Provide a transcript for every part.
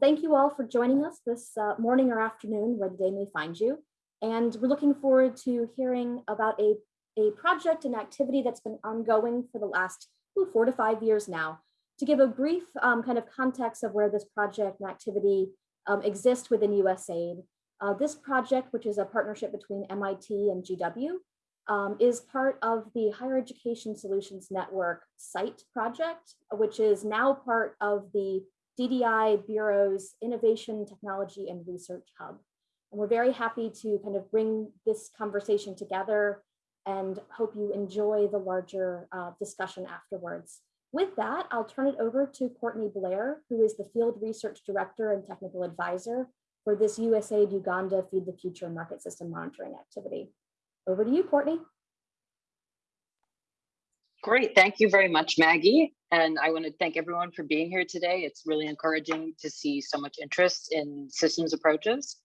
thank you all for joining us this uh, morning or afternoon where the day may find you. And we're looking forward to hearing about a, a project and activity that's been ongoing for the last ooh, four to five years now. To give a brief um, kind of context of where this project and activity um, exists within USAID, uh, this project, which is a partnership between MIT and GW, um, is part of the Higher Education Solutions Network site project, which is now part of the DDI Bureau's Innovation, Technology, and Research Hub. And we're very happy to kind of bring this conversation together and hope you enjoy the larger uh, discussion afterwards. With that, I'll turn it over to Courtney Blair, who is the Field Research Director and Technical Advisor for this USAID Uganda Feed the Future market system monitoring activity. Over to you, Courtney. Great, thank you very much, Maggie. And I want to thank everyone for being here today. It's really encouraging to see so much interest in systems approaches.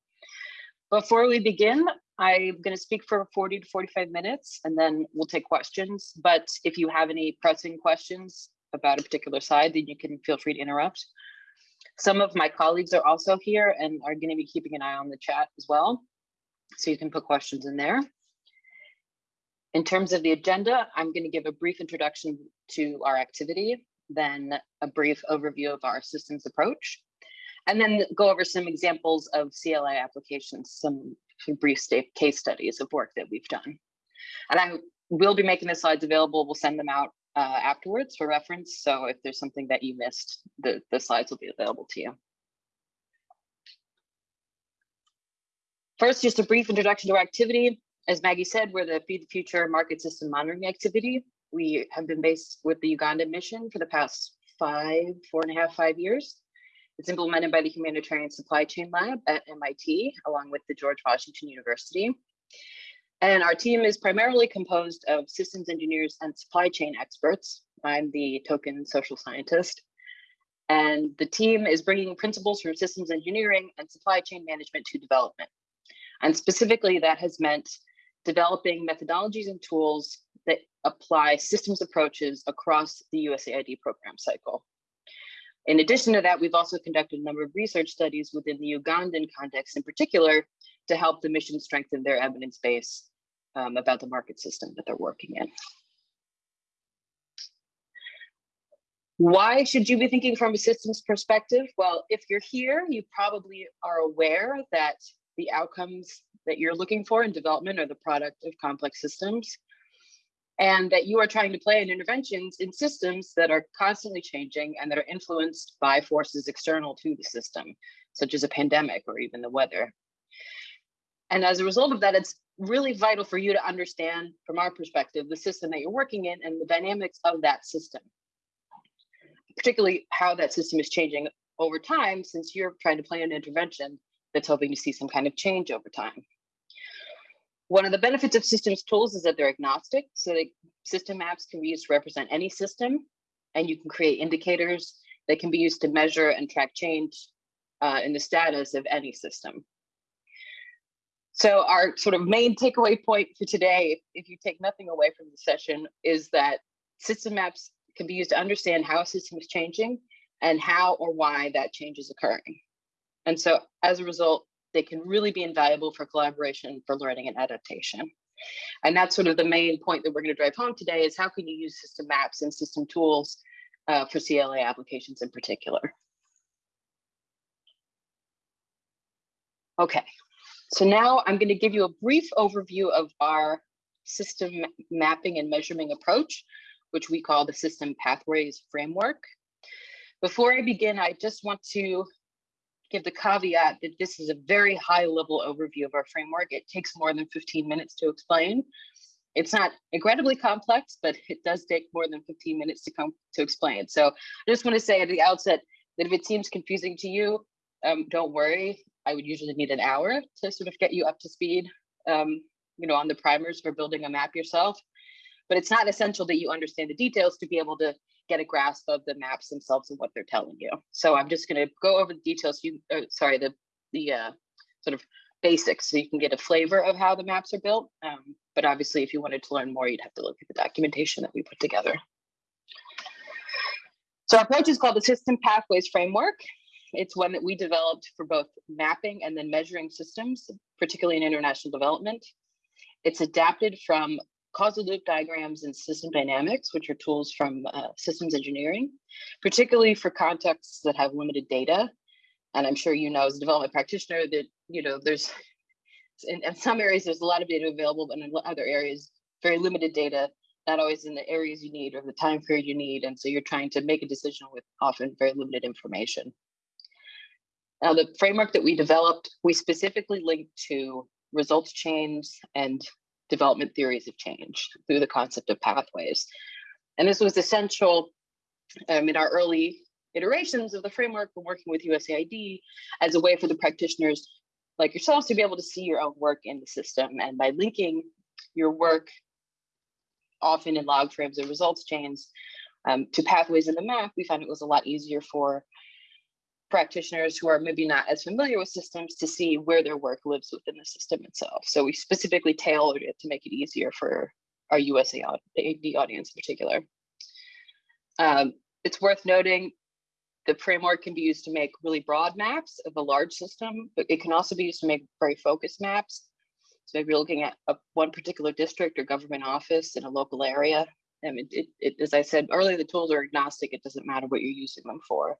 Before we begin, I'm going to speak for 40 to 45 minutes and then we'll take questions. But if you have any pressing questions about a particular side, then you can feel free to interrupt. Some of my colleagues are also here and are going to be keeping an eye on the chat as well. So you can put questions in there. In terms of the agenda, I'm going to give a brief introduction to our activity, then a brief overview of our systems approach, and then go over some examples of CLA applications, some, brief case studies of work that we've done. And I will be making the slides available. We'll send them out uh, afterwards for reference. So if there's something that you missed, the, the slides will be available to you. First, just a brief introduction to our activity. As Maggie said, we're the Feed the Future market system monitoring activity. We have been based with the Uganda mission for the past five, four and a half, five years. It's implemented by the Humanitarian Supply Chain Lab at MIT, along with the George Washington University. And our team is primarily composed of systems engineers and supply chain experts. I'm the token social scientist. And the team is bringing principles from systems engineering and supply chain management to development. And specifically, that has meant developing methodologies and tools that apply systems approaches across the USAID program cycle. In addition to that, we've also conducted a number of research studies within the Ugandan context in particular to help the mission strengthen their evidence base um, about the market system that they're working in. Why should you be thinking from a systems perspective? Well, if you're here, you probably are aware that the outcomes that you're looking for in development are the product of complex systems and that you are trying to play in interventions in systems that are constantly changing and that are influenced by forces external to the system, such as a pandemic or even the weather. And as a result of that, it's really vital for you to understand, from our perspective, the system that you're working in and the dynamics of that system, particularly how that system is changing over time, since you're trying to plan an intervention that's hoping to see some kind of change over time. One of the benefits of systems tools is that they're agnostic. So the system maps can be used to represent any system, and you can create indicators that can be used to measure and track change uh, in the status of any system. So our sort of main takeaway point for today, if you take nothing away from the session, is that system maps can be used to understand how a system is changing and how or why that change is occurring. And so as a result, they can really be invaluable for collaboration, for learning and adaptation. And that's sort of the main point that we're going to drive home today is how can you use system maps and system tools uh, for CLA applications in particular. Okay, so now I'm going to give you a brief overview of our system mapping and measurement approach, which we call the system pathways framework. Before I begin, I just want to give the caveat that this is a very high level overview of our framework. It takes more than 15 minutes to explain. It's not incredibly complex, but it does take more than 15 minutes to come to explain. So I just want to say at the outset that if it seems confusing to you, um, don't worry. I would usually need an hour to sort of get you up to speed, um, you know, on the primers for building a map yourself. But it's not essential that you understand the details to be able to get a grasp of the maps themselves and what they're telling you. So I'm just going to go over the details. You, uh, sorry, the the uh, sort of basics, so you can get a flavor of how the maps are built. Um, but obviously, if you wanted to learn more, you'd have to look at the documentation that we put together. So our approach is called the System Pathways Framework. It's one that we developed for both mapping and then measuring systems, particularly in international development. It's adapted from causal loop diagrams and system dynamics, which are tools from uh, systems engineering, particularly for contexts that have limited data. And I'm sure you know as a development practitioner that, you know, there's, in, in some areas, there's a lot of data available, but in other areas, very limited data, not always in the areas you need or the time period you need. And so you're trying to make a decision with often very limited information. Now, the framework that we developed, we specifically linked to results chains and development theories of change through the concept of pathways. And this was essential um, in our early iterations of the framework when working with USAID as a way for the practitioners like yourselves to be able to see your own work in the system. And by linking your work, often in log frames and results chains, um, to pathways in the map, we found it was a lot easier for practitioners who are maybe not as familiar with systems to see where their work lives within the system itself. So we specifically tailored it to make it easier for our USAID audience in particular. Um, it's worth noting the framework can be used to make really broad maps of a large system, but it can also be used to make very focused maps. So maybe looking at a, one particular district or government office in a local area, I mean, it, it, as I said earlier, the tools are agnostic. It doesn't matter what you're using them for.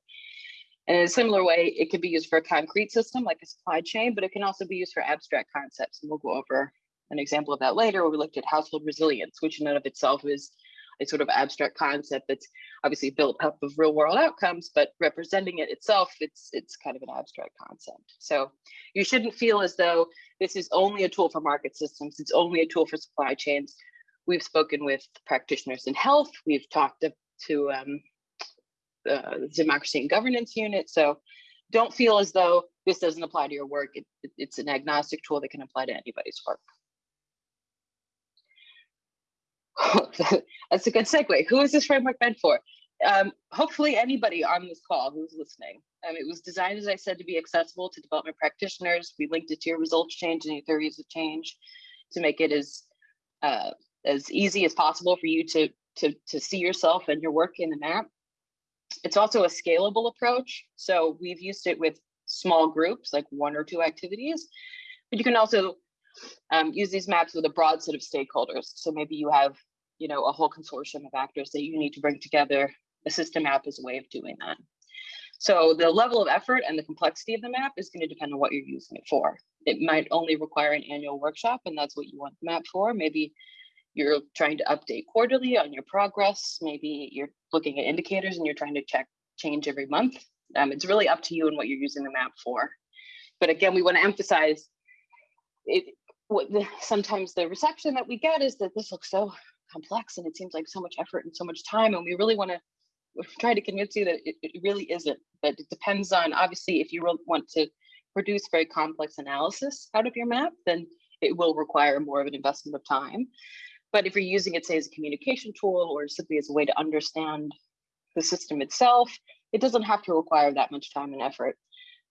And in a similar way, it can be used for a concrete system like a supply chain, but it can also be used for abstract concepts. And we'll go over an example of that later where we looked at household resilience, which in and of itself is a sort of abstract concept that's obviously built up of real world outcomes, but representing it itself, it's it's kind of an abstract concept. So you shouldn't feel as though this is only a tool for market systems, it's only a tool for supply chains. We've spoken with practitioners in health, we've talked to, to um, the democracy and governance unit. So don't feel as though this doesn't apply to your work. It, it, it's an agnostic tool that can apply to anybody's work. That's a good segue. Who is this framework meant for? Um, hopefully anybody on this call who's listening. Um, it was designed, as I said, to be accessible to development practitioners. We linked it to your results chain and your theories of change to make it as uh, as easy as possible for you to, to, to see yourself and your work in the map. It's also a scalable approach. So we've used it with small groups, like one or two activities, but you can also um, use these maps with a broad set of stakeholders. So maybe you have, you know, a whole consortium of actors that you need to bring together. A system map is a way of doing that. So the level of effort and the complexity of the map is going to depend on what you're using it for. It might only require an annual workshop, and that's what you want the map for. Maybe you're trying to update quarterly on your progress. Maybe you're looking at indicators and you're trying to check change every month. Um, it's really up to you and what you're using the map for. But again, we want to emphasize it. What the, sometimes the reception that we get is that this looks so complex and it seems like so much effort and so much time, and we really want to try to convince you that it, it really isn't. That it depends on obviously if you want to produce very complex analysis out of your map, then it will require more of an investment of time. But if you're using it, say, as a communication tool or simply as a way to understand the system itself, it doesn't have to require that much time and effort.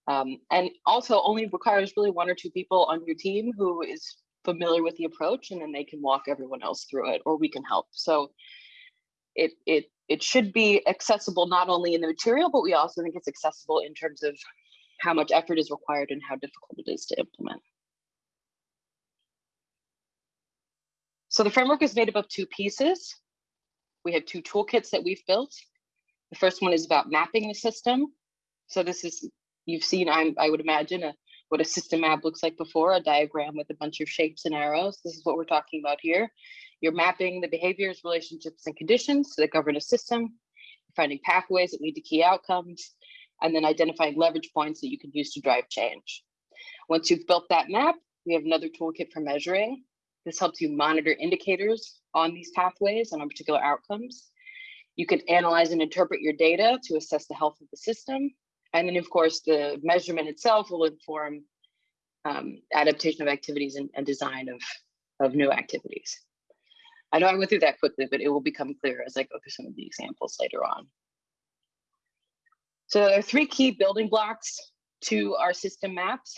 Um, and also only requires really one or two people on your team who is familiar with the approach and then they can walk everyone else through it or we can help. So it, it, it should be accessible not only in the material, but we also think it's accessible in terms of how much effort is required and how difficult it is to implement. So the framework is made up of two pieces. We have two toolkits that we've built. The first one is about mapping the system. So this is, you've seen, I'm, I would imagine, a, what a system map looks like before, a diagram with a bunch of shapes and arrows. This is what we're talking about here. You're mapping the behaviors, relationships, and conditions that govern a system, finding pathways that lead to key outcomes, and then identifying leverage points that you can use to drive change. Once you've built that map, we have another toolkit for measuring. This helps you monitor indicators on these pathways and on particular outcomes. You can analyze and interpret your data to assess the health of the system. And then of course, the measurement itself will inform um, adaptation of activities and, and design of, of new activities. I know I went through that quickly, but it will become clear as I go through some of the examples later on. So there are three key building blocks to our system maps,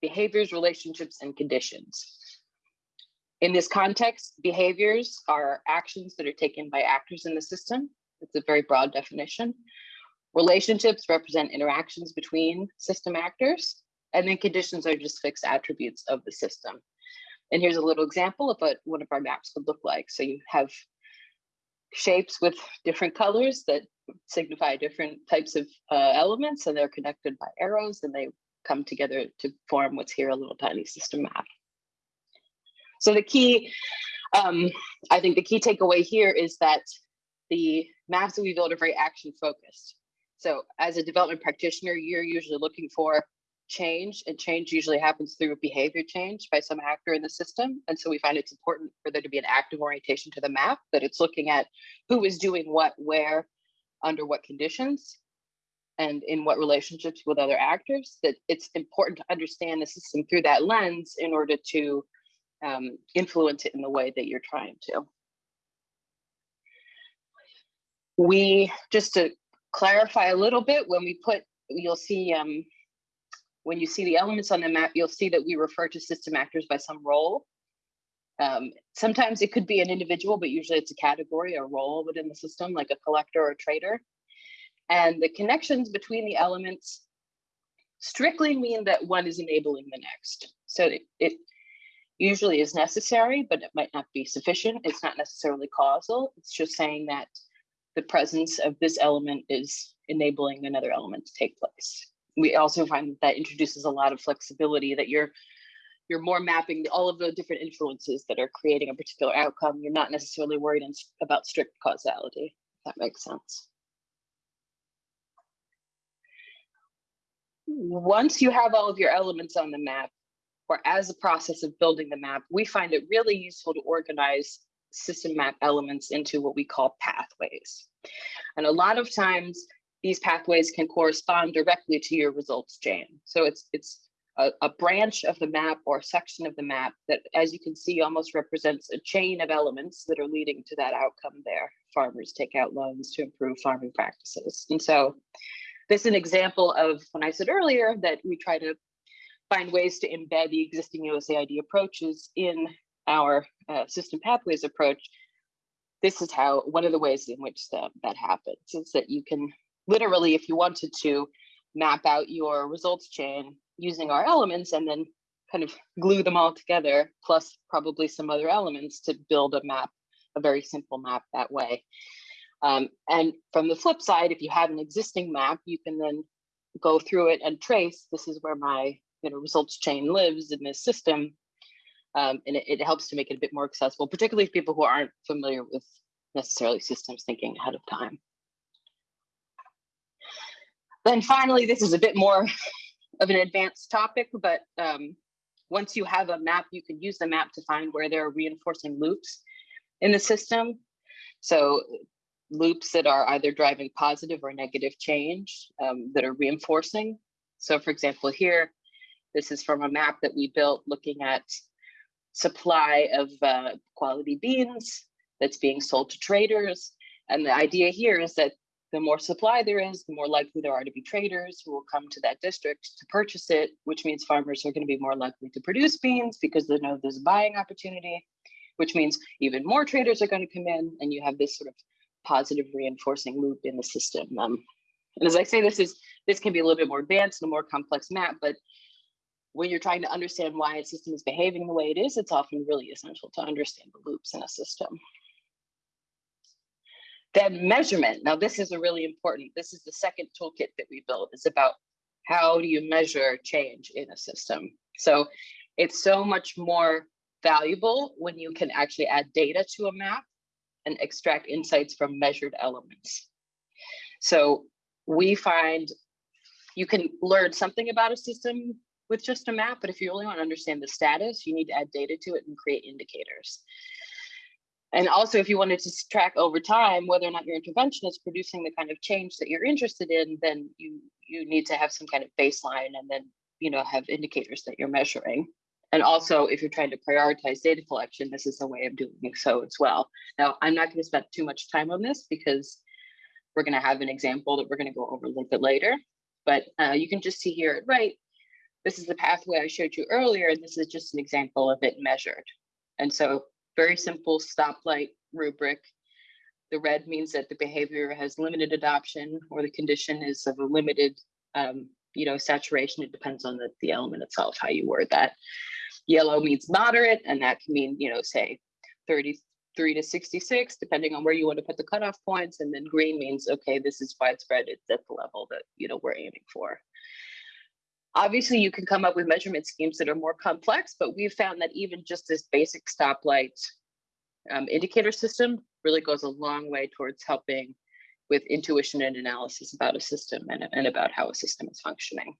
behaviors, relationships, and conditions. In this context, behaviors are actions that are taken by actors in the system. It's a very broad definition. Relationships represent interactions between system actors, and then conditions are just fixed attributes of the system. And here's a little example of what one of our maps would look like. So you have shapes with different colors that signify different types of uh, elements, and they're connected by arrows, and they come together to form what's here a little tiny system map. So the key, um, I think the key takeaway here is that the maps that we build are very action focused. So as a development practitioner, you're usually looking for change and change usually happens through behavior change by some actor in the system. And so we find it's important for there to be an active orientation to the map, that it's looking at who is doing what, where, under what conditions, and in what relationships with other actors, that it's important to understand the system through that lens in order to um, influence it in the way that you're trying to. We, just to clarify a little bit, when we put, you'll see, um, when you see the elements on the map, you'll see that we refer to system actors by some role. Um, sometimes it could be an individual, but usually it's a category, a role within the system, like a collector or a trader. And the connections between the elements strictly mean that one is enabling the next. So it, it usually is necessary, but it might not be sufficient. It's not necessarily causal. It's just saying that the presence of this element is enabling another element to take place. We also find that, that introduces a lot of flexibility that you're you're more mapping all of the different influences that are creating a particular outcome. You're not necessarily worried about strict causality, if that makes sense. Once you have all of your elements on the map, or as a process of building the map, we find it really useful to organize system map elements into what we call pathways. And a lot of times these pathways can correspond directly to your results chain. So it's, it's a, a, branch of the map or a section of the map that, as you can see, almost represents a chain of elements that are leading to that outcome there. Farmers take out loans to improve farming practices. And so this is an example of when I said earlier that we try to find ways to embed the existing USAID approaches in our uh, system pathways approach, this is how one of the ways in which the, that happens is that you can literally, if you wanted to, map out your results chain using our elements and then kind of glue them all together, plus probably some other elements to build a map, a very simple map that way. Um, and from the flip side, if you have an existing map, you can then go through it and trace, this is where my you know, results chain lives in this system. Um, and it, it, helps to make it a bit more accessible, particularly for people who aren't familiar with necessarily systems thinking ahead of time. Then finally, this is a bit more of an advanced topic, but um, once you have a map, you can use the map to find where there are reinforcing loops in the system. So loops that are either driving positive or negative change um, that are reinforcing. So for example, here, this is from a map that we built looking at supply of uh, quality beans that's being sold to traders. And the idea here is that the more supply there is, the more likely there are to be traders who will come to that district to purchase it, which means farmers are going to be more likely to produce beans because they know there's a buying opportunity, which means even more traders are going to come in and you have this sort of positive reinforcing loop in the system. Um, and as I say, this is this can be a little bit more advanced and a more complex map, but when you're trying to understand why a system is behaving the way it is, it's often really essential to understand the loops in a system. Then measurement. Now, this is a really important, this is the second toolkit that we built. It's about how do you measure change in a system? So it's so much more valuable when you can actually add data to a map and extract insights from measured elements. So we find you can learn something about a system with just a map, but if you really want to understand the status, you need to add data to it and create indicators. And also, if you wanted to track over time whether or not your intervention is producing the kind of change that you're interested in, then you you need to have some kind of baseline and then you know have indicators that you're measuring. And also, if you're trying to prioritize data collection, this is a way of doing so as well. Now, I'm not going to spend too much time on this because we're going to have an example that we're going to go over a little bit later. But uh, you can just see here right, this is the pathway I showed you earlier, and this is just an example of it measured. And so very simple stoplight rubric. The red means that the behavior has limited adoption or the condition is of a limited, um, you know, saturation. It depends on the, the element itself, how you word that. Yellow means moderate, and that can mean, you know, say 33 to 66, depending on where you want to put the cutoff points. And then green means, okay, this is widespread. It's at the level that, you know, we're aiming for. Obviously, you can come up with measurement schemes that are more complex, but we've found that even just this basic stoplight um, indicator system really goes a long way towards helping with intuition and analysis about a system and, and about how a system is functioning.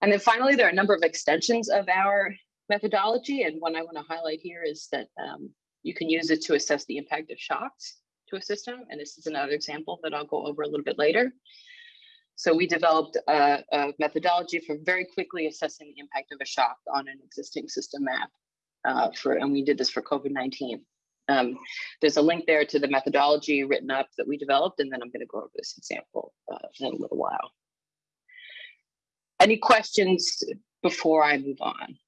And then finally, there are a number of extensions of our methodology. And one I want to highlight here is that um, you can use it to assess the impact of shocks to a system. And this is another example that I'll go over a little bit later. So we developed a, a methodology for very quickly assessing the impact of a shock on an existing system map uh, for, and we did this for COVID-19. Um, there's a link there to the methodology written up that we developed, and then I'm going to go over this example uh, in a little while. Any questions before I move on?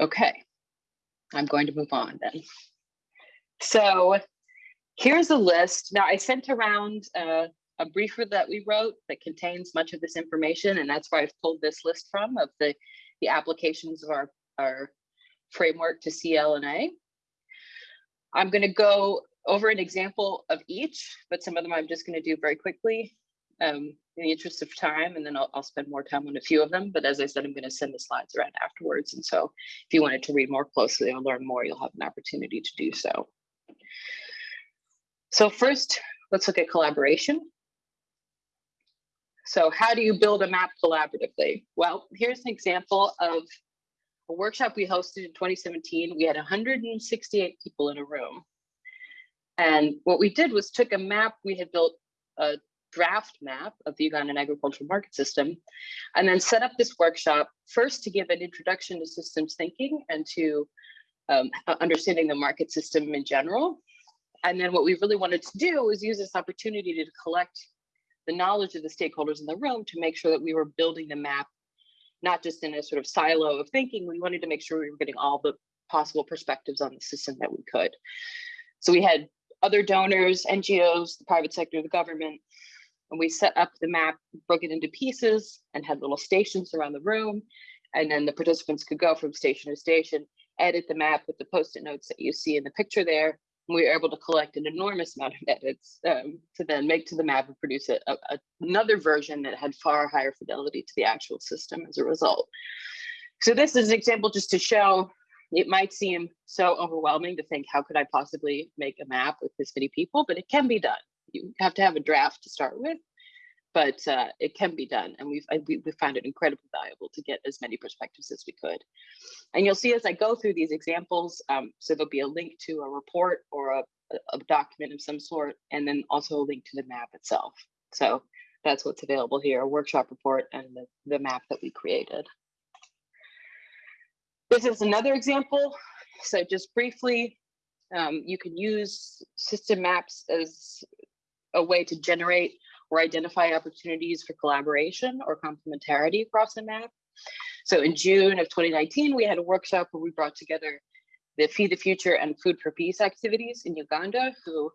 Okay, I'm going to move on then. So here's a list. Now I sent around uh, a briefer that we wrote that contains much of this information, and that's where I've pulled this list from of the, the applications of our, our framework to CLNA. I'm going to go over an example of each, but some of them I'm just going to do very quickly um, in the interest of time, and then I'll, I'll, spend more time on a few of them. But as I said, I'm going to send the slides around afterwards. And so if you wanted to read more closely or learn more, you'll have an opportunity to do so. So first, let's look at collaboration. So how do you build a map collaboratively? Well, here's an example of a workshop we hosted in 2017. We had 168 people in a room. And what we did was took a map, we had built a draft map of the Ugandan agricultural market system, and then set up this workshop first to give an introduction to systems thinking and to um, understanding the market system in general. And then what we really wanted to do was use this opportunity to collect the knowledge of the stakeholders in the room to make sure that we were building the map, not just in a sort of silo of thinking, we wanted to make sure we were getting all the possible perspectives on the system that we could. So we had other donors, NGOs, the private sector, the government, and we set up the map, broke it into pieces and had little stations around the room. And then the participants could go from station to station, edit the map with the post-it notes that you see in the picture there, we were able to collect an enormous amount of edits um, to then make to the map and produce a, a, another version that had far higher fidelity to the actual system as a result. So this is an example just to show it might seem so overwhelming to think how could I possibly make a map with this many people, but it can be done. You have to have a draft to start with, but uh, it can be done. And we've, we, we found it incredibly valuable to get as many perspectives as we could. And you'll see as I go through these examples, um, so there'll be a link to a report or a, a document of some sort, and then also a link to the map itself. So that's what's available here, a workshop report and the, the map that we created. This is another example. So just briefly, um, you can use system maps as a way to generate or identify opportunities for collaboration or complementarity across the map. So in June of 2019, we had a workshop where we brought together the Feed the Future and Food for Peace activities in Uganda, who,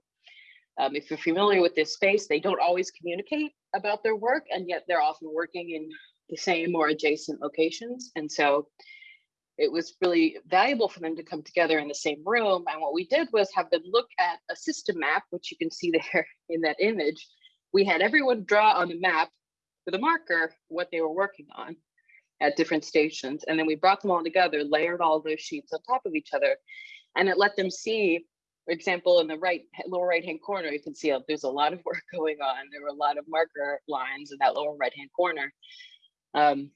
um, if you're familiar with this space, they don't always communicate about their work, and yet they're often working in the same or adjacent locations. And so it was really valuable for them to come together in the same room. And what we did was have them look at a system map, which you can see there in that image, we had everyone draw on the map with a marker what they were working on at different stations. And then we brought them all together, layered all those sheets on top of each other, and it let them see, for example, in the right lower right-hand corner, you can see uh, there's a lot of work going on. There were a lot of marker lines in that lower right-hand corner. Um,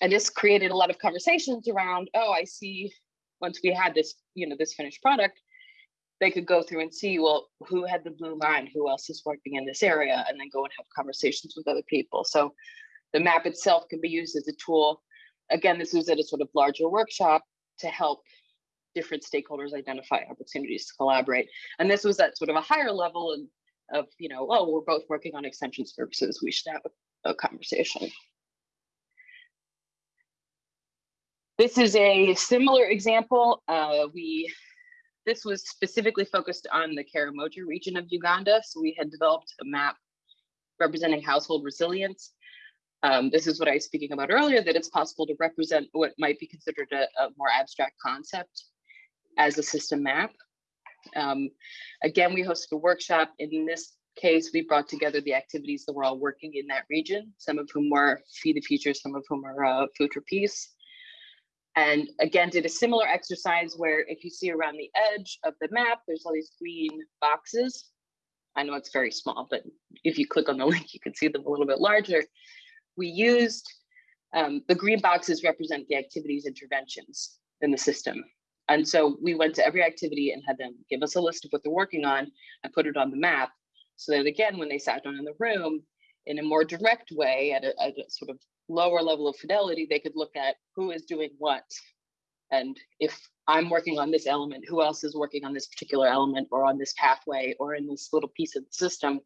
and this created a lot of conversations around, oh, I see, once we had this, you know, this finished product, they could go through and see, well, who had the blue line, who else is working in this area, and then go and have conversations with other people. So the map itself can be used as a tool. Again, this was at a sort of larger workshop to help different stakeholders identify opportunities to collaborate. And this was at sort of a higher level of, of you know, oh, we're both working on extension services, we should have a, a conversation. This is a similar example. Uh, we this was specifically focused on the Karamoja region of Uganda. So we had developed a map representing household resilience. Um, this is what I was speaking about earlier, that it's possible to represent what might be considered a, a more abstract concept as a system map. Um, again, we hosted a workshop. In this case, we brought together the activities that were all working in that region, some of whom were Feed the Future, some of whom are uh, Food for Peace. And again, did a similar exercise where if you see around the edge of the map, there's all these green boxes. I know it's very small, but if you click on the link, you can see them a little bit larger. We used um, the green boxes represent the activities interventions in the system. And so we went to every activity and had them give us a list of what they're working on and put it on the map. So that again, when they sat down in the room, in a more direct way, at a, at a sort of lower level of fidelity, they could look at who is doing what. And if I'm working on this element, who else is working on this particular element or on this pathway or in this little piece of the system?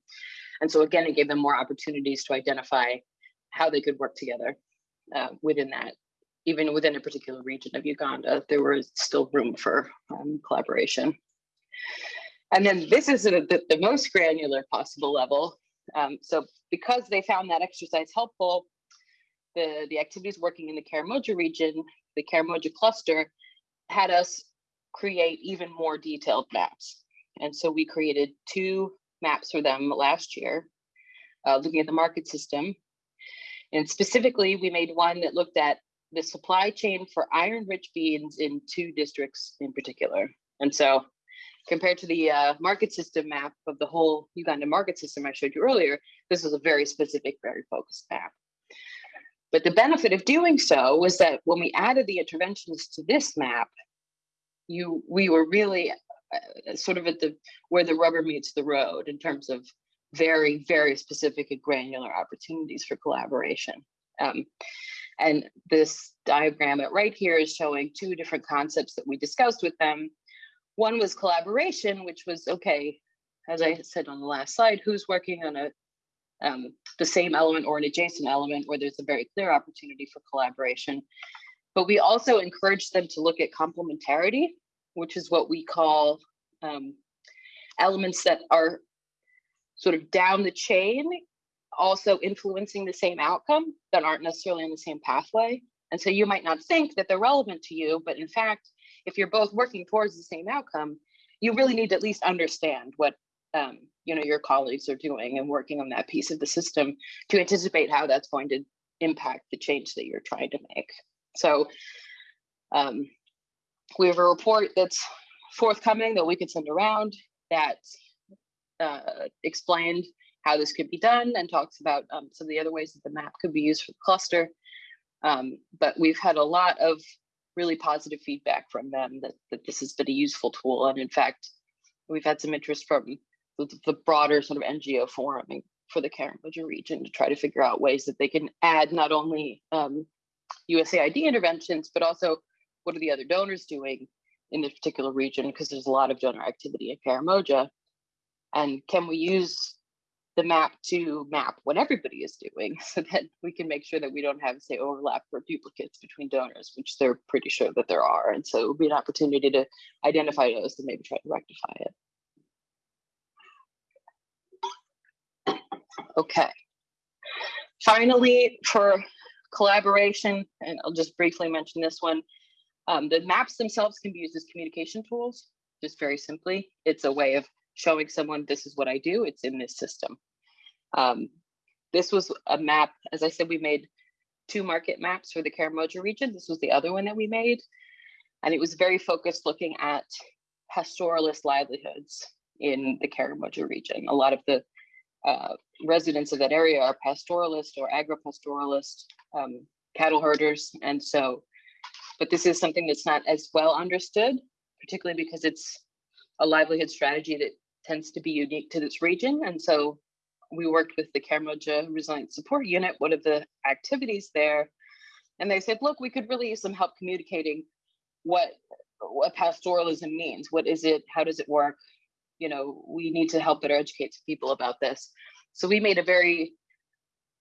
And so again, it gave them more opportunities to identify how they could work together uh, within that even within a particular region of Uganda, there was still room for um, collaboration. And then this is the, the most granular possible level. Um, so because they found that exercise helpful, the, the activities working in the Karamoja region, the Karamoja cluster, had us create even more detailed maps. And so we created two maps for them last year, uh, looking at the market system. And specifically, we made one that looked at the supply chain for iron rich beans in two districts in particular. And so compared to the uh, market system map of the whole Uganda market system I showed you earlier, this was a very specific, very focused map. But the benefit of doing so was that when we added the interventions to this map, you we were really uh, sort of at the where the rubber meets the road in terms of very, very specific and granular opportunities for collaboration. Um, and this diagram at right here is showing two different concepts that we discussed with them. One was collaboration, which was, okay, as I said on the last slide, who's working on a um, the same element or an adjacent element where there's a very clear opportunity for collaboration. But we also encourage them to look at complementarity, which is what we call um, elements that are sort of down the chain also influencing the same outcome that aren't necessarily on the same pathway. And so you might not think that they're relevant to you, but in fact, if you're both working towards the same outcome, you really need to at least understand what um, you know your colleagues are doing and working on that piece of the system to anticipate how that's going to impact the change that you're trying to make. So um, we have a report that's forthcoming that we could send around that uh, explained how this could be done and talks about um, some of the other ways that the map could be used for the cluster. Um, but we've had a lot of really positive feedback from them that, that this has been a useful tool. And in fact, we've had some interest from the, the broader sort of NGO forum for the Karamoja region to try to figure out ways that they can add not only um, USAID interventions, but also what are the other donors doing in this particular region, because there's a lot of donor activity in Karamoja. And can we use the map to map what everybody is doing so that we can make sure that we don't have say overlap or duplicates between donors which they're pretty sure that there are. And so it would be an opportunity to identify those and maybe try to rectify it okay finally for collaboration and i'll just briefly mention this one um, the maps themselves can be used as communication tools just very simply it's a way of showing someone this is what I do, it's in this system. Um, this was a map, as I said, we made two market maps for the Karamoja region. This was the other one that we made. And it was very focused looking at pastoralist livelihoods in the Karamoja region. A lot of the uh, residents of that area are pastoralist or agropastoralist um, cattle herders. And so, but this is something that's not as well understood, particularly because it's a livelihood strategy that tends to be unique to this region. And so we worked with the Karamoja Resilience Support Unit, one of the activities there. And they said, look, we could really use some help communicating what, what pastoralism means. What is it? How does it work? You know, we need to help better educate people about this. So we made a very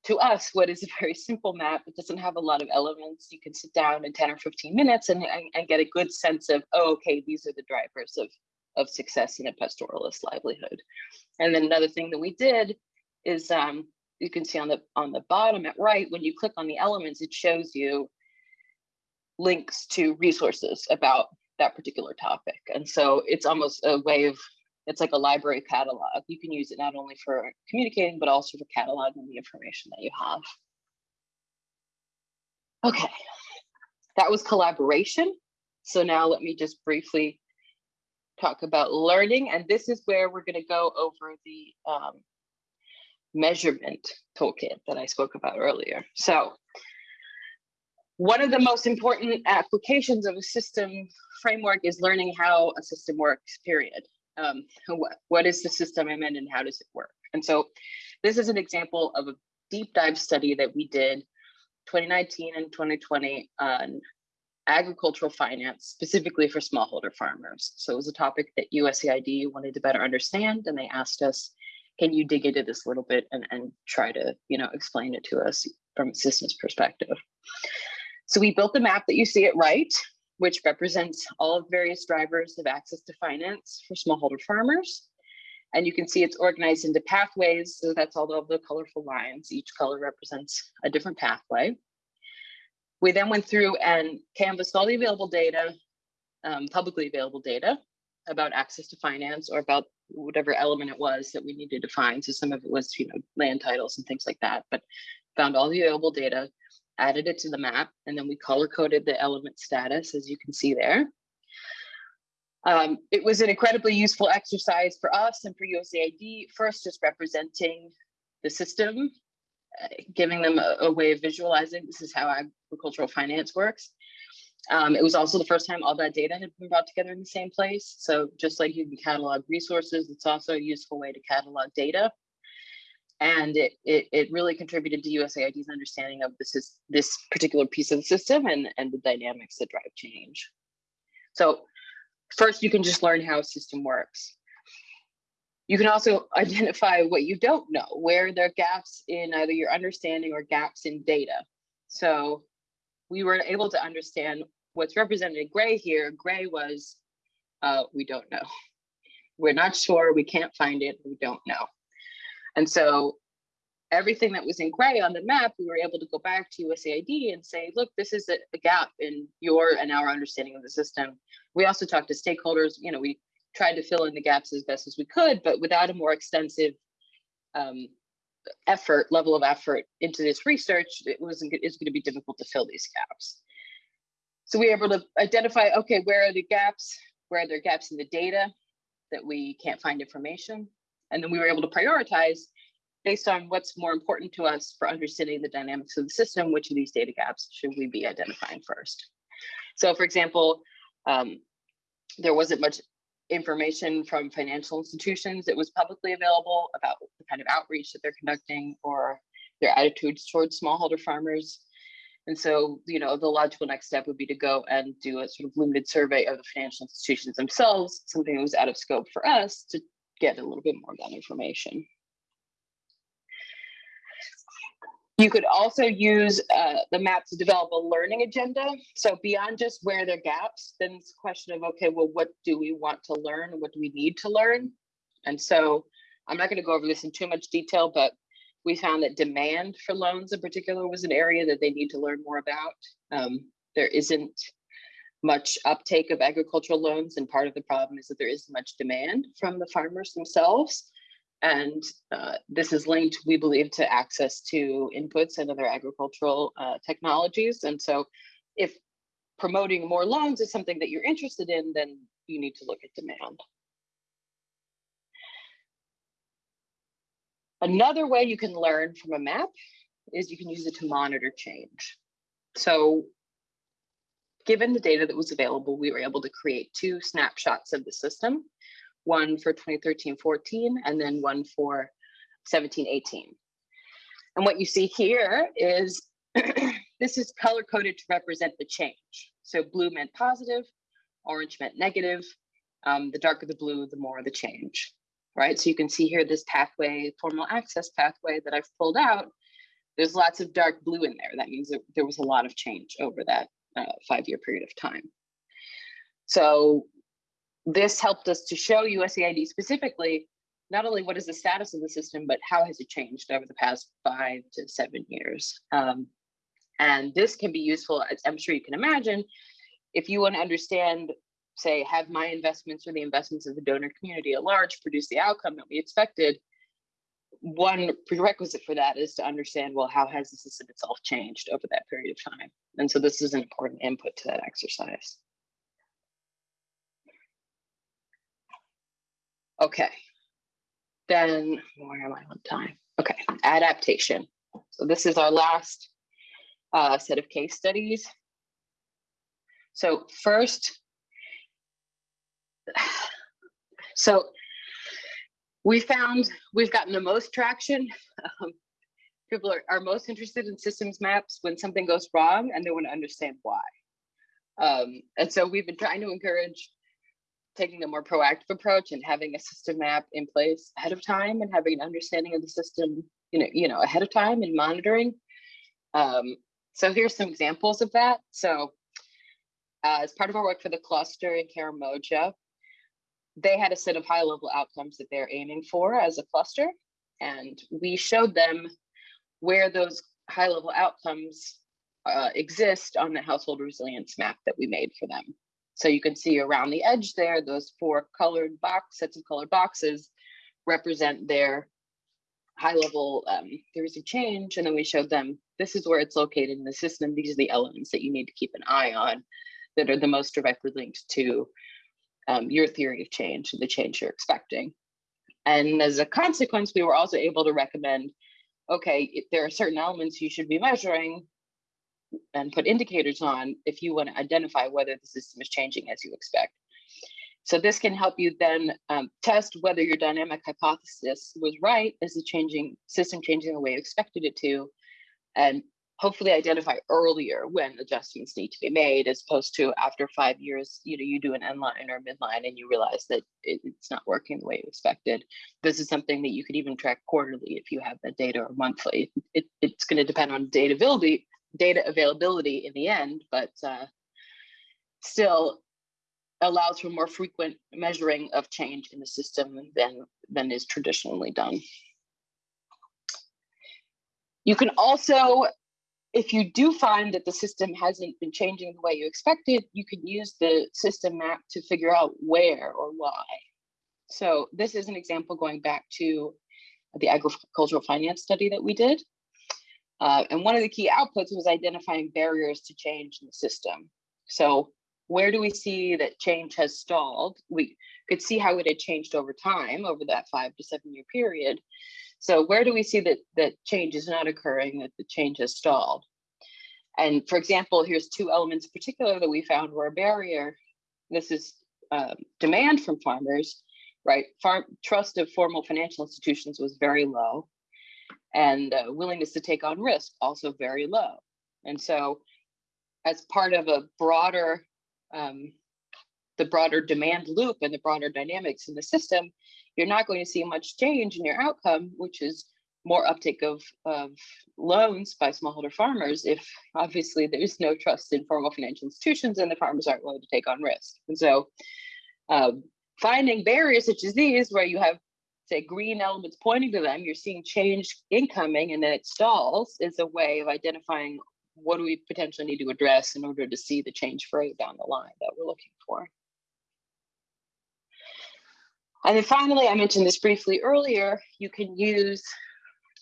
to us what is a very simple map. It doesn't have a lot of elements. You can sit down in 10 or 15 minutes and, and, and get a good sense of, oh, okay, these are the drivers of, of success in a pastoralist livelihood. And then another thing that we did is um, you can see on the on the bottom at right, when you click on the elements, it shows you links to resources about that particular topic. And so it's almost a way of it's like a library catalog. You can use it not only for communicating, but also for cataloging the information that you have. Okay, that was collaboration. So now let me just briefly talk about learning. And this is where we're gonna go over the um, measurement toolkit that I spoke about earlier. So one of the most important applications of a system framework is learning how a system works, period um, what, what is the system I'm in and how does it work? And so this is an example of a deep dive study that we did 2019 and 2020 on agricultural finance, specifically for smallholder farmers. So it was a topic that USAID wanted to better understand, and they asked us, can you dig into this a little bit and, and try to, you know, explain it to us from a systems perspective. So we built the map that you see it right which represents all of various drivers of access to finance for smallholder farmers. And you can see it's organized into pathways. So that's all of the colorful lines. Each color represents a different pathway. We then went through and canvassed all the available data, um, publicly available data about access to finance or about whatever element it was that we needed to find. So some of it was, you know, land titles and things like that, but found all the available data added it to the map, and then we color coded the element status, as you can see there. Um, it was an incredibly useful exercise for us and for USAID, first just representing the system, uh, giving them a, a, way of visualizing this is how agricultural finance works. Um, it was also the first time all that data had been brought together in the same place. So just like you can catalog resources, it's also a useful way to catalog data and it, it, it really contributed to USAID's understanding of this is this particular piece of the system and, and the dynamics that drive change. So first you can just learn how a system works. You can also identify what you don't know, where there are gaps in either your understanding or gaps in data. So we were able to understand what's represented in gray here. Gray was, uh, we don't know. We're not sure, we can't find it, we don't know. And so everything that was in gray on the map, we were able to go back to USAID and say, look, this is a, a, gap in your and our understanding of the system. We also talked to stakeholders, you know, we tried to fill in the gaps as best as we could, but without a more extensive um, effort, level of effort into this research, it wasn't, it's gonna be difficult to fill these gaps. So we were able to identify, okay, where are the gaps? Where are there gaps in the data that we can't find information? And then we were able to prioritize based on what's more important to us for understanding the dynamics of the system, which of these data gaps should we be identifying first? So for example, um, there wasn't much information from financial institutions that was publicly available about the kind of outreach that they're conducting or their attitudes towards smallholder farmers. And so, you know, the logical next step would be to go and do a sort of limited survey of the financial institutions themselves, something that was out of scope for us to get a little bit more of that information. You could also use uh, the map to develop a learning agenda. So beyond just where there are gaps, then it's a question of, okay, well, what do we want to learn? What do we need to learn? And so I'm not gonna go over this in too much detail, but we found that demand for loans in particular was an area that they need to learn more about. Um, there isn't much uptake of agricultural loans, and part of the problem is that there isn't much demand from the farmers themselves. And uh, this is linked, we believe, to access to inputs and other agricultural uh, technologies. And so if promoting more loans is something that you're interested in, then you need to look at demand. Another way you can learn from a map is you can use it to monitor change. So given the data that was available, we were able to create two snapshots of the system, one for 2013-14 and then one for 17-18. And what you see here is this is color coded to represent the change. So blue meant positive, orange meant negative. Um, the darker the blue, the more the change, right? So you can see here this pathway, formal access pathway that I've pulled out there's lots of dark blue in there. That means that there was a lot of change over that uh, five-year period of time. So this helped us to show USAID specifically, not only what is the status of the system, but how has it changed over the past five to seven years. Um, and this can be useful, as I'm sure you can imagine, if you want to understand, say, have my investments or the investments of the donor community at large produce the outcome that we expected, one prerequisite for that is to understand, well, how has the system itself changed over that period of time? And so this is an important input to that exercise. Okay, then where am I on time? Okay, adaptation. So this is our last uh, set of case studies. So first, so we found we've gotten the most traction. Um, people are, are most interested in systems maps when something goes wrong and they want to understand why. Um, and so we've been trying to encourage taking a more proactive approach and having a system map in place ahead of time and having an understanding of the system, you know, you know, ahead of time and monitoring. Um, so here's some examples of that. So uh, as part of our work for the cluster in Karamoja, they had a set of high level outcomes that they're aiming for as a cluster. And we showed them where those high level outcomes uh, exist on the household resilience map that we made for them. So you can see around the edge there, those four colored box sets of colored boxes represent their high level um, theories of change. And then we showed them this is where it's located in the system. These are the elements that you need to keep an eye on that are the most directly linked to um, your theory of change the change you're expecting. And as a consequence, we were also able to recommend, okay, there are certain elements you should be measuring and put indicators on if you want to identify whether the system is changing as you expect. So this can help you then um, test whether your dynamic hypothesis was right. Is the changing system changing the way you expected it to? And hopefully identify earlier when adjustments need to be made as opposed to after five years you know you do an end line or midline and you realize that it, it's not working the way you expected. This is something that you could even track quarterly if you have the data or monthly. It, it's going to depend on data availability data availability in the end but uh, still allows for more frequent measuring of change in the system than than is traditionally done. You can also if you do find that the system hasn't been changing the way you expected, you can use the system map to figure out where or why. So this is an example going back to the agricultural finance study that we did. Uh, and one of the key outputs was identifying barriers to change in the system. So where do we see that change has stalled? We could see how it had changed over time over that five to seven year period. So where do we see that that change is not occurring, that the change has stalled? And for example, here's two elements in particular that we found were a barrier. This is um, demand from farmers, right? Farm trust of formal financial institutions was very low, and uh, willingness to take on risk also very low. And so, as part of a broader, um, the broader demand loop and the broader dynamics in the system, you're not going to see much change in your outcome, which is more uptake of, of loans by smallholder farmers if obviously there's no trust in formal financial institutions and the farmers aren't willing to take on risk. And so um, finding barriers such as these where you have say green elements pointing to them, you're seeing change incoming and then it stalls is a way of identifying what do we potentially need to address in order to see the change further down the line that we're looking for. And then finally, I mentioned this briefly earlier, you can use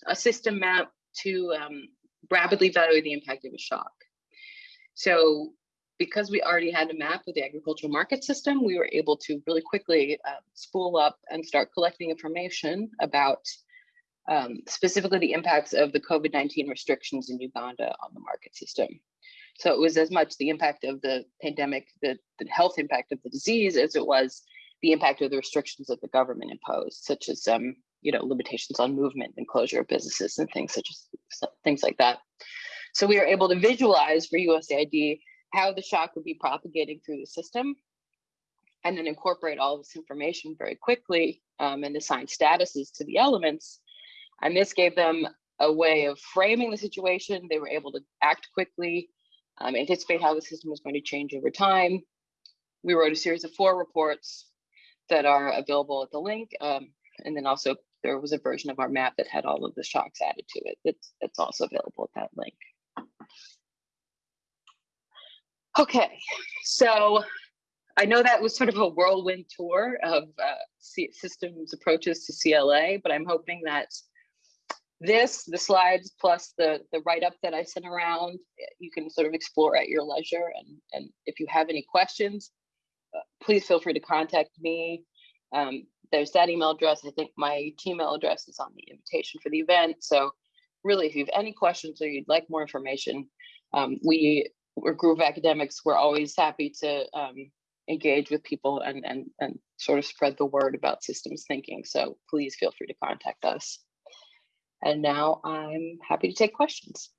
a system map to um, rapidly evaluate the impact of a shock. So because we already had a map of the agricultural market system, we were able to really quickly uh, spool up and start collecting information about um, specifically the impacts of the COVID-19 restrictions in Uganda on the market system. So it was as much the impact of the pandemic, the, the health impact of the disease as it was the impact of the restrictions that the government imposed, such as um, you know limitations on movement and closure of businesses and things such as things like that. So we were able to visualize for USAID how the shock would be propagating through the system, and then incorporate all this information very quickly um, and assign statuses to the elements. And this gave them a way of framing the situation. They were able to act quickly, um, anticipate how the system was going to change over time. We wrote a series of four reports that are available at the link. Um, and then also there was a version of our map that had all of the shocks added to it. That's, that's also available at that link. Okay, so I know that was sort of a whirlwind tour of uh, systems approaches to CLA, but I'm hoping that this, the slides, plus the, the write-up that I sent around, you can sort of explore at your leisure. And, and if you have any questions, please feel free to contact me. Um, there's that email address. I think my Gmail address is on the invitation for the event. So really, if you have any questions or you'd like more information, um, we, we're group of academics. We're always happy to um, engage with people and, and, and sort of spread the word about systems thinking. So please feel free to contact us. And now I'm happy to take questions.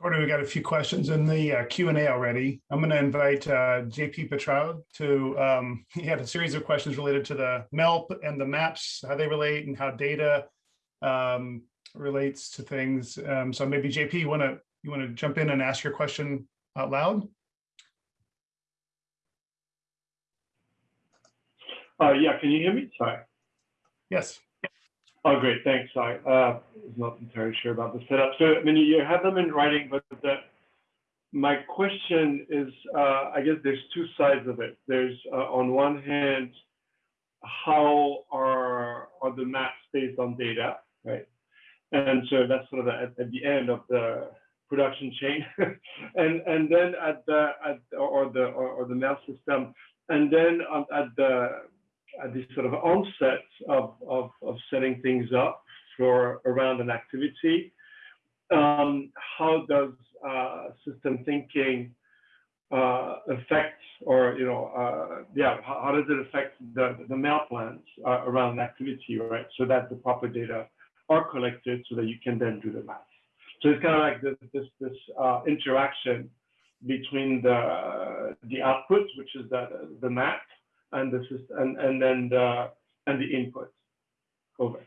Courtney, we got a few questions in the uh, Q&A already. I'm going to invite uh, JP Petroud to, um, he had a series of questions related to the MELP and the maps, how they relate and how data um, relates to things. Um, so maybe JP, you want to you want to jump in and ask your question out loud? Uh, yeah, can you hear me? Sorry. Yes. Oh, great. Thanks. I uh, was not entirely sure about the setup. So, I mean, you have them in writing, but the, my question is, uh, I guess there's two sides of it. There's, uh, on one hand, how are, are the maps based on data, right? And so that's sort of at, at the end of the production chain, and and then at the at or the or, or the MEL system, and then at the at this sort of onset of, of, of setting things up for around an activity, um, how does uh, system thinking uh, affect or, you know, uh, yeah, how, how, does it affect the, the MEL plans uh, around an activity, right? So that the proper data are collected so that you can then do the math. So it's kind of like this, this, this uh, interaction between the, the output, which is the, the map, and the system, and, and then the, and the input. Over.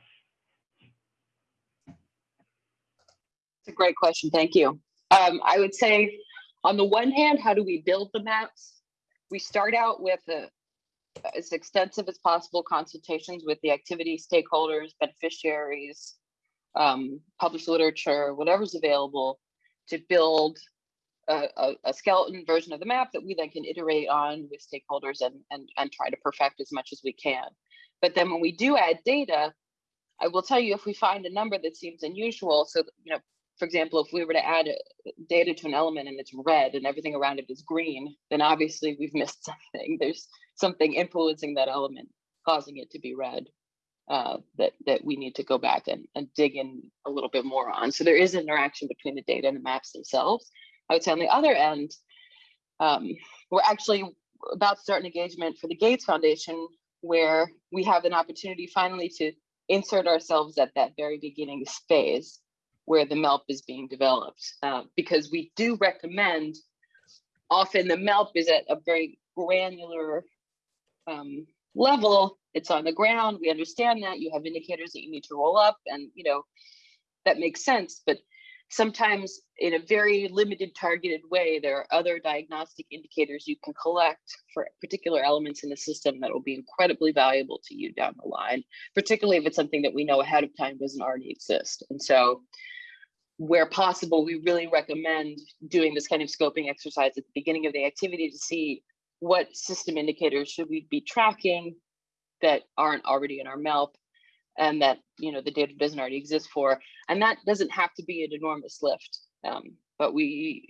It's a great question. Thank you. Um, I would say, on the one hand, how do we build the maps? We start out with a, as extensive as possible consultations with the activity stakeholders, beneficiaries, um, published literature, whatever's available to build a, a, skeleton version of the map that we then can iterate on with stakeholders and, and, and try to perfect as much as we can. But then when we do add data, I will tell you if we find a number that seems unusual, so you know, for example, if we were to add data to an element and it's red and everything around it is green, then obviously we've missed something. There's something influencing that element, causing it to be red uh, that that we need to go back and, and dig in a little bit more on. So there is interaction between the data and the maps themselves. I would say on the other end, um, we're actually about to start an engagement for the Gates Foundation where we have an opportunity finally to insert ourselves at that very beginning phase where the MELP is being developed. Uh, because we do recommend, often the MELP is at a very granular um, level, it's on the ground. We understand that you have indicators that you need to roll up and, you know, that makes sense. But sometimes in a very limited targeted way, there are other diagnostic indicators you can collect for particular elements in the system that will be incredibly valuable to you down the line, particularly if it's something that we know ahead of time doesn't already exist. And so where possible, we really recommend doing this kind of scoping exercise at the beginning of the activity to see what system indicators should we be tracking that aren't already in our MELP and that you know the data doesn't already exist for and that doesn't have to be an enormous lift um, but we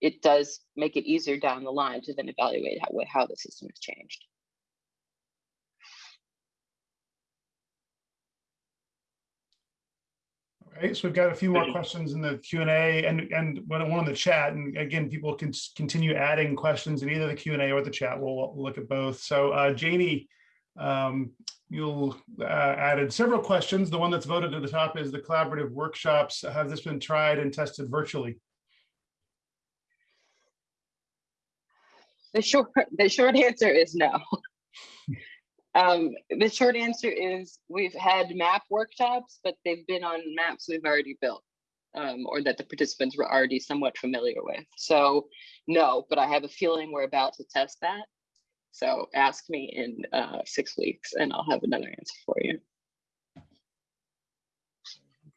it does make it easier down the line to then evaluate how, how the system has changed Right, so we've got a few more questions in the Q and A and and one in the chat. And again, people can continue adding questions in either the Q and A or the chat. We'll look at both. So uh, Janie, um, you'll uh, added several questions. The one that's voted to the top is the collaborative workshops. Have this been tried and tested virtually? The short the short answer is no. Um, the short answer is we've had map workshops, but they've been on maps we've already built um, or that the participants were already somewhat familiar with. So no, but I have a feeling we're about to test that. So ask me in uh, six weeks and I'll have another answer for you.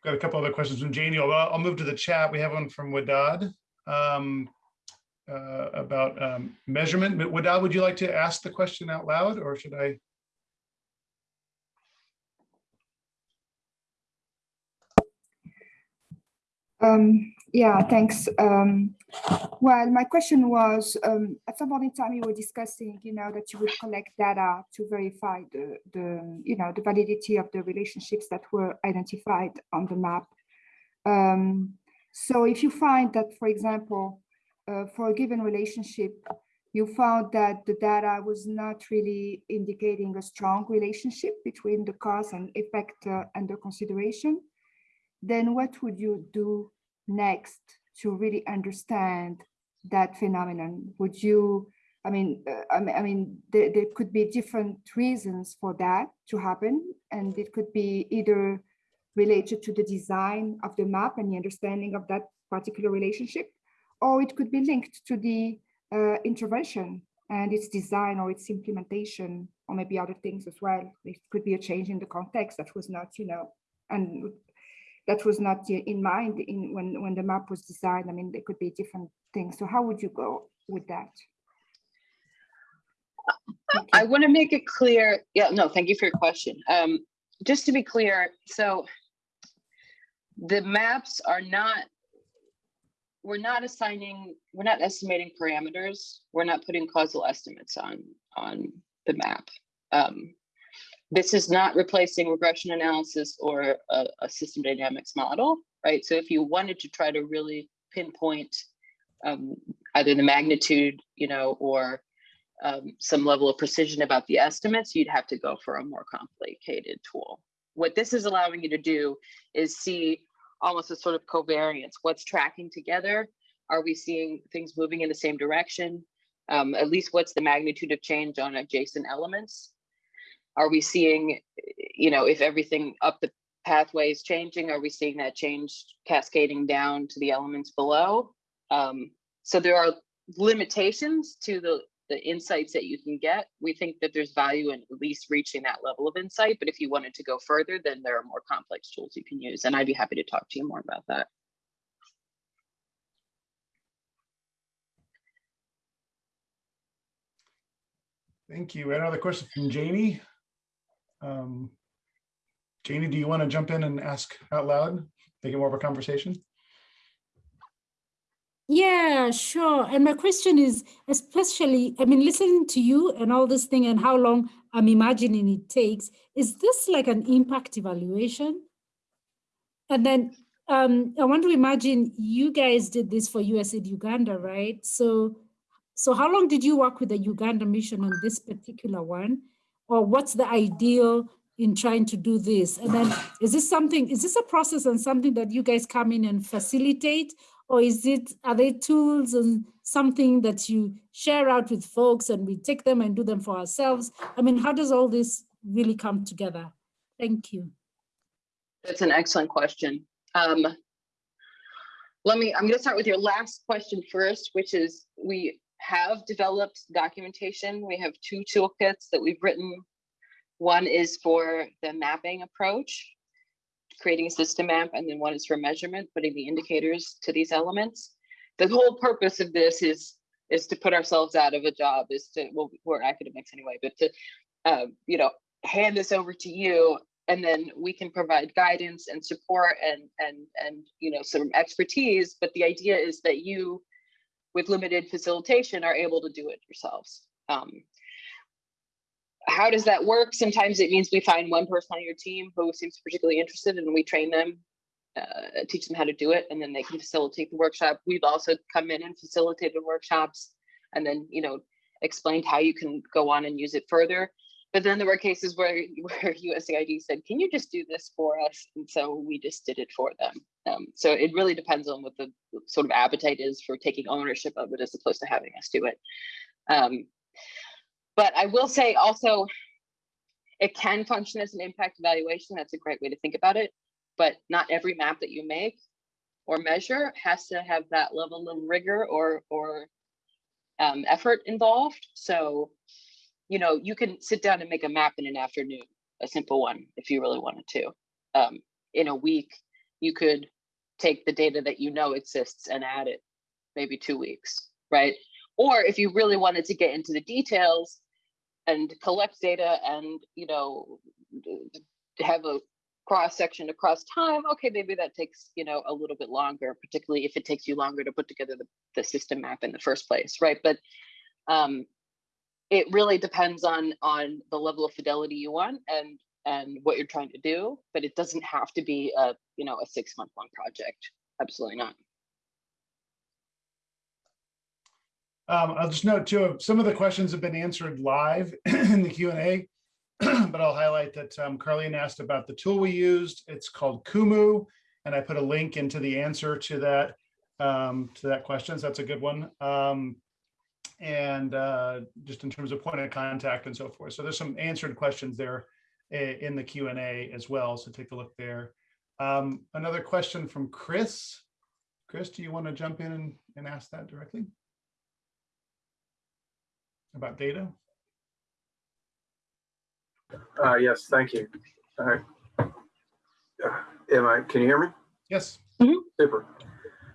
Got a couple other questions from Janie. I'll, I'll move to the chat. We have one from Wadad um, uh, about um, measurement. Wadad, would you like to ask the question out loud or should I? Um, yeah, thanks. Um, well, my question was, um, at some point in time you were discussing, you know, that you would collect data to verify the, the, you know, the validity of the relationships that were identified on the map. Um, so if you find that, for example, uh, for a given relationship, you found that the data was not really indicating a strong relationship between the cause and effect uh, under consideration, then what would you do next to really understand that phenomenon? Would you, I mean, uh, I mean, there, there could be different reasons for that to happen, and it could be either related to the design of the map and the understanding of that particular relationship, or it could be linked to the uh, intervention and its design or its implementation, or maybe other things as well. It could be a change in the context that was not, you know, and that was not in mind in when when the map was designed. I mean, there could be different things. So how would you go with that? I want to make it clear. Yeah, no, thank you for your question. Um, just to be clear, so the maps are not, we're not assigning, we're not estimating parameters. We're not putting causal estimates on on the map. Um, this is not replacing regression analysis or a, a, system dynamics model, right? So if you wanted to try to really pinpoint um, either the magnitude, you know, or um, some level of precision about the estimates, you'd have to go for a more complicated tool. What this is allowing you to do is see almost a sort of covariance. What's tracking together? Are we seeing things moving in the same direction? Um, at least what's the magnitude of change on adjacent elements? Are we seeing, you know, if everything up the pathway is changing, are we seeing that change cascading down to the elements below? Um, so there are limitations to the, the insights that you can get. We think that there's value in at least reaching that level of insight, but if you wanted to go further, then there are more complex tools you can use. And I'd be happy to talk to you more about that. Thank you. Another question from Janie. Um, Janie, do you want to jump in and ask out loud, make it more of a conversation? Yeah, sure. And my question is, especially, I mean, listening to you and all this thing and how long I'm imagining it takes, is this like an impact evaluation? And then um, I want to imagine you guys did this for USAID Uganda, right? So, so how long did you work with the Uganda mission on this particular one? Or what's the ideal in trying to do this? And then is this something, is this a process and something that you guys come in and facilitate? Or is it, are they tools and something that you share out with folks and we take them and do them for ourselves? I mean, how does all this really come together? Thank you. That's an excellent question. Um, let me, I'm to start with your last question first, which is we have developed documentation. We have two toolkits that we've written. One is for the mapping approach, creating a system map, and then one is for measurement, putting the indicators to these elements. The whole purpose of this is is to put ourselves out of a job, is to, well, we're academics anyway, but to, uh, you know, hand this over to you and then we can provide guidance and support and and and you know some expertise but the idea is that you with limited facilitation are able to do it yourselves. Um, how does that work? Sometimes it means we find one person on your team who seems particularly interested and we train them, uh, teach them how to do it, and then they can facilitate the workshop. We've also come in and facilitated workshops and then, you know, explained how you can go on and use it further. But then there were cases where, where USAID said, can you just do this for us? And so we just did it for them. Um, so it really depends on what the sort of appetite is for taking ownership of it as opposed to having us do it. Um, but I will say also, it can function as an impact evaluation. That's a great way to think about it. But not every map that you make or measure has to have that level of rigor or or um, effort involved. So, you know, you can sit down and make a map in an afternoon, a simple one, if you really wanted to. Um, in a week, you could take the data that you know exists and add it maybe two weeks, right? Or if you really wanted to get into the details and collect data and, you know, have a cross section across time, okay, maybe that takes, you know, a little bit longer, particularly if it takes you longer to put together the, the system map in the first place, right? But um, it really depends on on the level of fidelity you want and and what you're trying to do, but it doesn't have to be a, you know, a six month long project. Absolutely not. Um, I'll just note too, some of the questions have been answered live in the Q and A, but I'll highlight that um, asked about the tool we used. It's called Kumu, and I put a link into the answer to that um, to that question. So that's a good one. Um, and uh, just in terms of point of contact and so forth. So there's some answered questions there in the Q and A as well. So take a look there. Um, another question from Chris. Chris, do you want to jump in and, and ask that directly? About data? Uh, yes, thank you. All right. Uh, Am I, can you hear me? Yes. Super.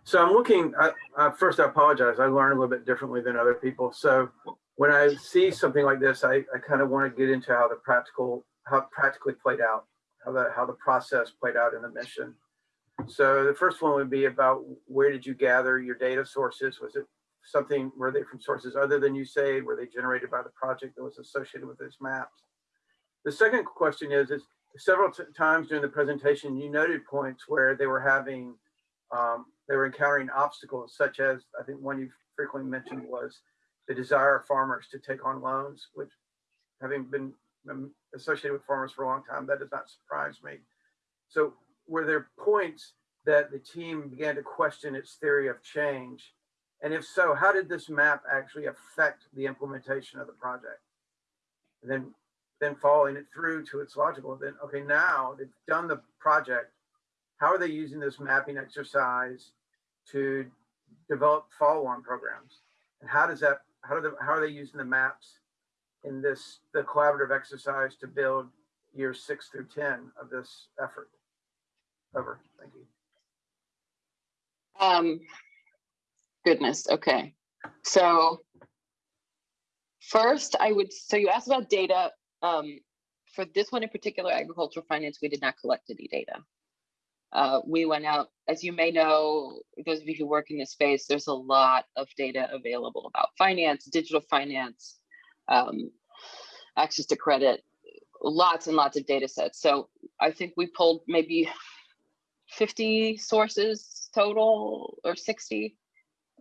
So I'm looking, I, uh, first I apologize. I learn a little bit differently than other people. So when I see something like this, I, I kind of want to get into how the practical, how practically played out, how the, how the process played out in the mission. So the first one would be about where did you gather your data sources? Was it something, were they from sources other than USAID? Were they generated by the project that was associated with these maps? The second question is, is several times during the presentation, you noted points where they were having, um, they were encountering obstacles such as, I think one you frequently mentioned was the desire of farmers to take on loans, which having been um, associated with farmers for a long time, that does not surprise me. So were there points that the team began to question its theory of change? And if so, how did this map actually affect the implementation of the project? And then then following it through to its logical, then, okay, now they've done the project. How are they using this mapping exercise to develop follow-on programs? And how does that, how do the, how are they using the maps in this, the collaborative exercise to build years six through 10 of this effort? Over, thank you. Um, goodness. Okay. So first, I would. So you asked about data. Um, for this one in particular, agricultural finance, we did not collect any data. Uh, we went out, as you may know, those of you who work in this space, there's a lot of data available about finance, digital finance, um, access to credit, lots and lots of data sets. So I think we pulled maybe 50 sources total or 60,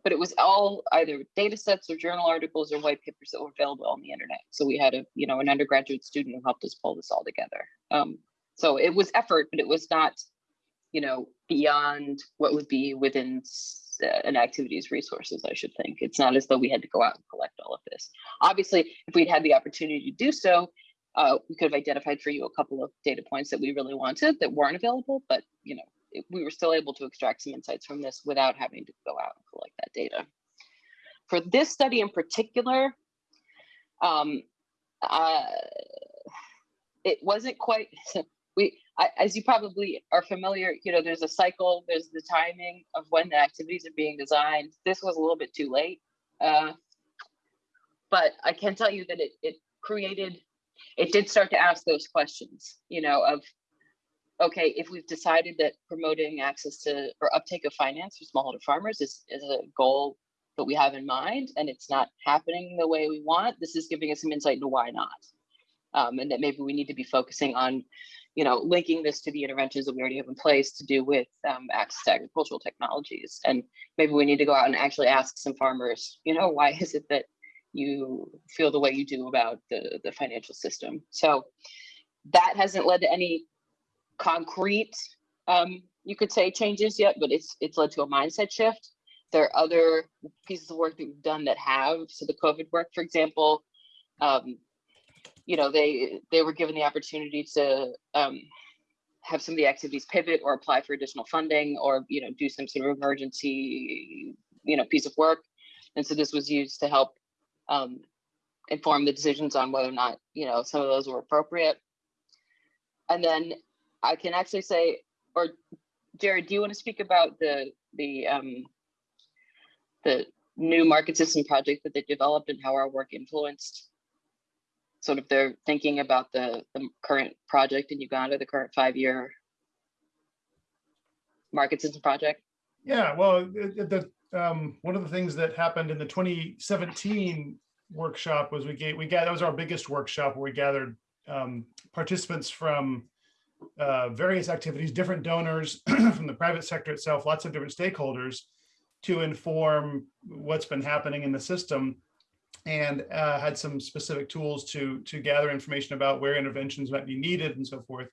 but it was all either data sets or journal articles or white papers that were available on the internet. So we had a, you know, an undergraduate student who helped us pull this all together. Um, so it was effort, but it was not, you know, beyond what would be within uh, an activity's resources, I should think. It's not as though we had to go out and collect all of this. Obviously, if we'd had the opportunity to do so, uh, we could have identified for you a couple of data points that we really wanted that weren't available, but you know, it- we were still able to extract some insights from this without having to go out and collect that data. For this study in particular, um, uh, it wasn't quite, we, As you probably are familiar, you know, there's a cycle, there's the timing of when the activities are being designed. This was a little bit too late. Uh, but I can tell you that it, it created, it did start to ask those questions, you know, of, okay, if we've decided that promoting access to or uptake of finance for smallholder farmers is, is a goal that we have in mind and it's not happening the way we want, this is giving us some insight into why not. Um, and that maybe we need to be focusing on, you know, linking this to the interventions that we already have in place to do with um, access to agricultural technologies. And maybe we need to go out and actually ask some farmers, you know, why is it that you feel the way you do about the, the financial system? So that hasn't led to any concrete, um, you could say changes yet, but it's it's led to a mindset shift. There are other pieces of work that we've done that have. So the COVID work, for example, um, you know, they, they were given the opportunity to um, have some of the activities pivot or apply for additional funding or, you know, do some sort of emergency, you know, piece of work. And so this was used to help um, inform the decisions on whether or not, you know, some of those were appropriate. And then I can actually say, or Jared, do you want to speak about the, the, um, the new market system project that they developed and how our work influenced sort of their thinking about the, the current project in Uganda, the current five-year market system project? Yeah, well, the, um, one of the things that happened in the 2017 workshop was we gave, we got, that was our biggest workshop where we gathered um, participants from uh, various activities, different donors from the private sector itself, lots of different stakeholders to inform what's been happening in the system and uh, had some specific tools to to gather information about where interventions might be needed and so forth.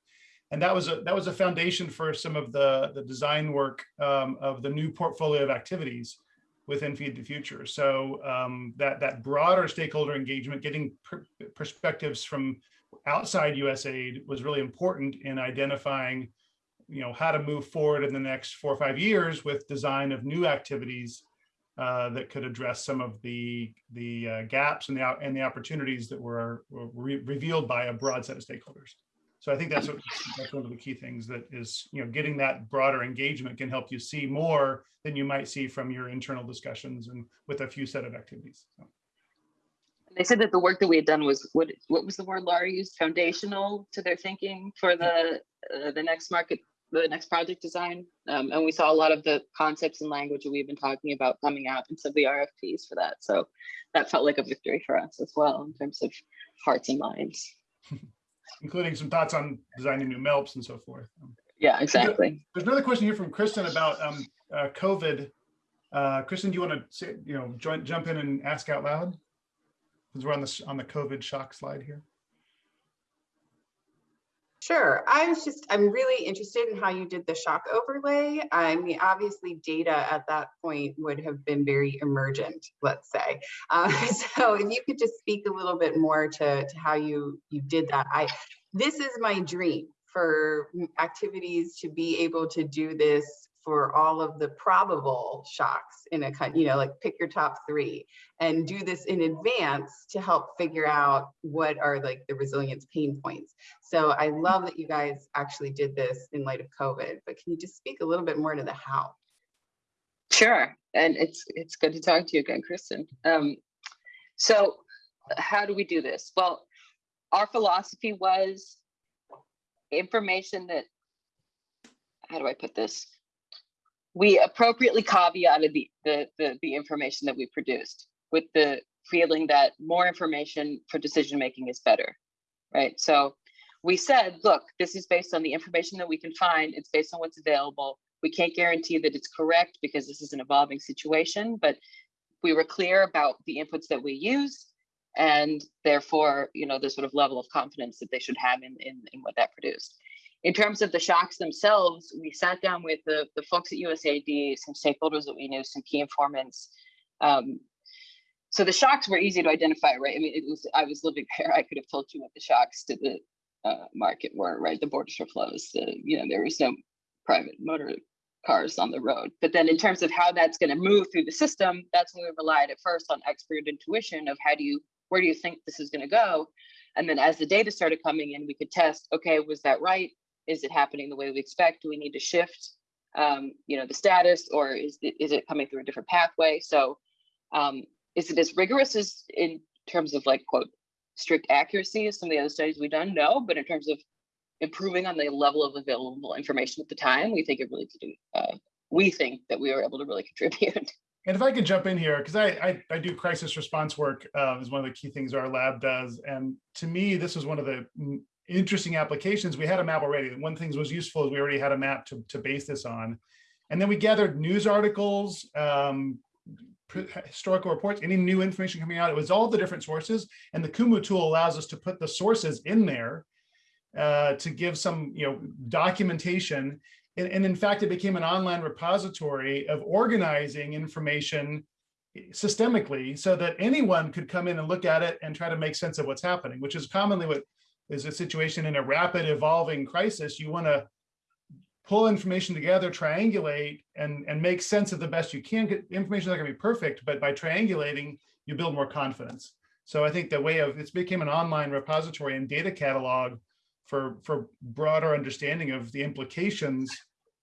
And that was a that was a foundation for some of the the design work um, of the new portfolio of activities within Feed the Future. So um, that that broader stakeholder engagement, getting per perspectives from outside USAID was really important in identifying, you know, how to move forward in the next four or five years with design of new activities uh, that could address some of the the uh, gaps and the and the opportunities that were, were re revealed by a broad set of stakeholders. So I think that's what, that's one of the key things that is you know getting that broader engagement can help you see more than you might see from your internal discussions and with a few set of activities. So. They said that the work that we had done was what what was the word Laura used foundational to their thinking for the uh, the next market the next project design. Um, and we saw a lot of the concepts and language that we've been talking about coming out in some of the RFPs for that. So that felt like a victory for us as well in terms of hearts and minds. Including some thoughts on designing new MELPs and so forth. Yeah, exactly. There's another question here from Kristen about um, uh, COVID. Uh, Kristen, do you want to say, you know, join, jump in and ask out loud? Because we're on the on the COVID shock slide here. Sure. I was just, I'm really interested in how you did the shock overlay. I mean, obviously data at that point would have been very emergent, let's say. Uh, so if you could just speak a little bit more to, to how you, you did that. I, this is my dream for activities to be able to do this for all of the probable shocks in a kind, you know, like pick your top three and do this in advance to help figure out what are like the resilience pain points. So I love that you guys actually did this in light of COVID, but can you just speak a little bit more to the how? Sure, and it's it's good to talk to you again, Kristen. Um, so how do we do this? Well, our philosophy was information that, how do I put this? We appropriately caveated the, the, the, the, information that we produced with the feeling that more information for decision making is better, right? So we said, look, this is based on the information that we can find. It's based on what's available. We can't guarantee that it's correct because this is an evolving situation, but we were clear about the inputs that we use and therefore, you know, the sort of level of confidence that they should have in, in, in what that produced in terms of the shocks themselves, we sat down with the, the folks at USAID, some stakeholders that we knew, some key informants. Um, so the shocks were easy to identify, right? I mean, it was I was living there. I could have told you what the shocks to the uh, market were, right? The borders were closed. The, you know, there was no private motor cars on the road. But then in terms of how that's going to move through the system, that's when we relied at first on expert intuition of how do you, where do you think this is going to go? And then as the data started coming in, we could test, okay, was that right? Is it happening the way we expect? Do we need to shift, um, you know, the status, or is it, is it coming through a different pathway? So, um, is it as rigorous as in terms of like quote strict accuracy as some of the other studies we've done? No, but in terms of improving on the level of available information at the time, we think it really did. Uh, we think that we were able to really contribute. And if I could jump in here, because I, I, I do crisis response work uh, is one of the key things our lab does, and to me this was one of the interesting applications. We had a map already. One thing that was useful is we already had a map to, to base this on. And then we gathered news articles, um, historical reports, any new information coming out. It was all the different sources. And the Kumu tool allows us to put the sources in there uh, to give some you know, documentation. And, and in fact, it became an online repository of organizing information systemically so that anyone could come in and look at it and try to make sense of what's happening, which is commonly what is a situation in a rapid evolving crisis. You want to pull information together, triangulate, and, and make sense of the best you can. Get- Information is not gonna be perfect, but by triangulating, you build more confidence. So I think the way of, it's became an online repository and data catalog for, for broader understanding of the implications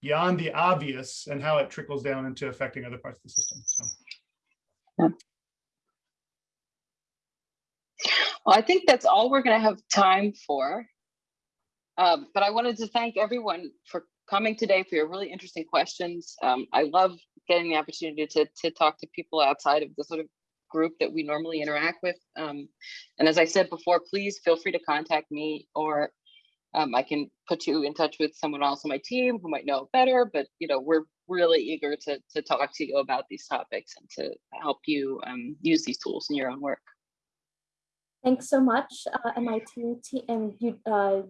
beyond the obvious and how it trickles down into affecting other parts of the system. So. Well, I think that's all we're going to have time for. Um, but I wanted to thank everyone for coming today for your really interesting questions. Um, I love getting the opportunity to, to talk to people outside of the sort of group that we normally interact with. Um, and as I said before, please feel free to contact me or um, I can put you in touch with someone else on my team who might know better, but you know, we're really eager to, to talk to you about these topics and to help you um, use these tools in your own work. Thanks so much, uh, MIT and uh, uh,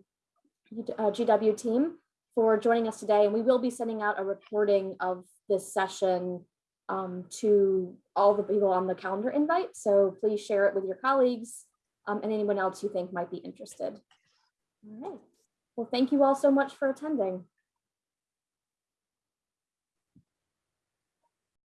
GW team for joining us today. And we will be sending out a recording of this session um, to all the people on the calendar invite. So please share it with your colleagues um, and anyone else you think might be interested. All right. Well, thank you all so much for attending.